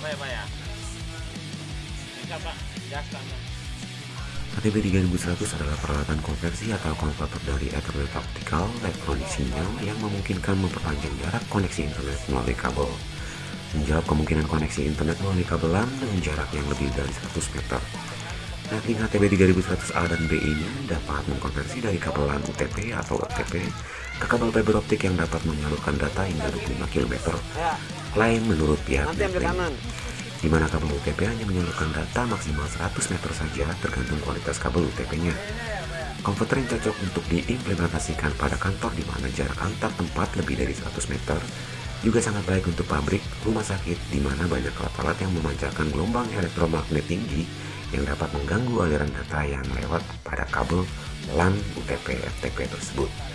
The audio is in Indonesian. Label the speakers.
Speaker 1: apa ya Pak ya? Enggak Pak, biasa Pak.
Speaker 2: ATB 3100 adalah peralatan konversi atau konverter dari Ethernet Optical elektronik sinyal yang memungkinkan memperpanjang jarak koneksi internet melalui kabel. Menjawab kemungkinan koneksi internet melalui kabelan dengan jarak yang lebih dari 100 meter. Netting HTB 3100A dan B ini dapat mengkonversi dari kabelan UTP atau OTP ke kabel fiber optik yang dapat menyalurkan data hingga 25 km. Klaim menurut pihak Netling, di mana kabel UTP hanya menyalurkan data maksimal 100 meter saja tergantung kualitas kabel UTP-nya. Komputer yang cocok untuk diimplementasikan pada kantor di mana jarak antar tempat lebih dari 100 meter juga sangat baik untuk pabrik, rumah sakit, di mana banyak alat-alat yang memancarkan gelombang elektromagnet tinggi yang dapat mengganggu aliran data yang lewat pada kabel LAN UTP FTP tersebut.